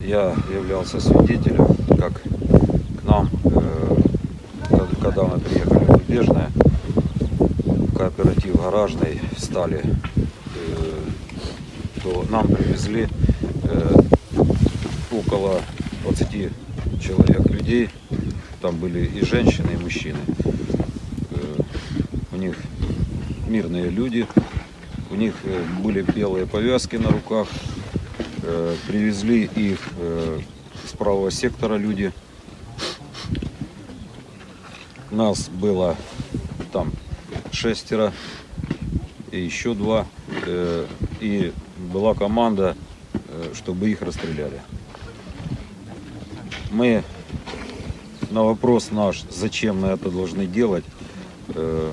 Я являлся свидетелем, как к нам, э, когда- мы приехали в Рубежное, в кооператив гаражный стали, э, то нам привезли э, около 20 человек людей. Там были и женщины, и мужчины. У них мирные люди, у них были белые повязки на руках, привезли их э, с правого сектора люди. Нас было там шестеро и еще два. Э, И была команда, э, чтобы их расстреляли. Мы на вопрос наш, зачем мы это должны делать, э,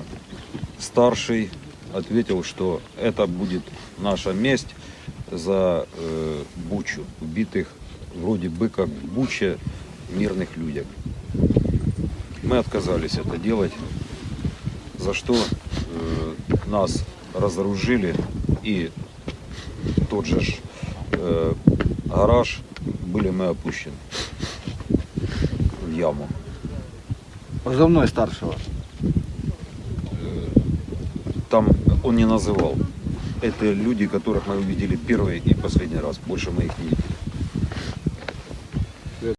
старший ответил, что это будет наша месть за э, Бучу, убитых вроде бы как в Буче мирных людях. Мы отказались это делать, за что э, нас разоружили и тот же э, гараж были мы опущены в яму. Позывной старшего. Там он не называл. Это люди, которых мы увидели первый и последний раз. Больше мы их не видели.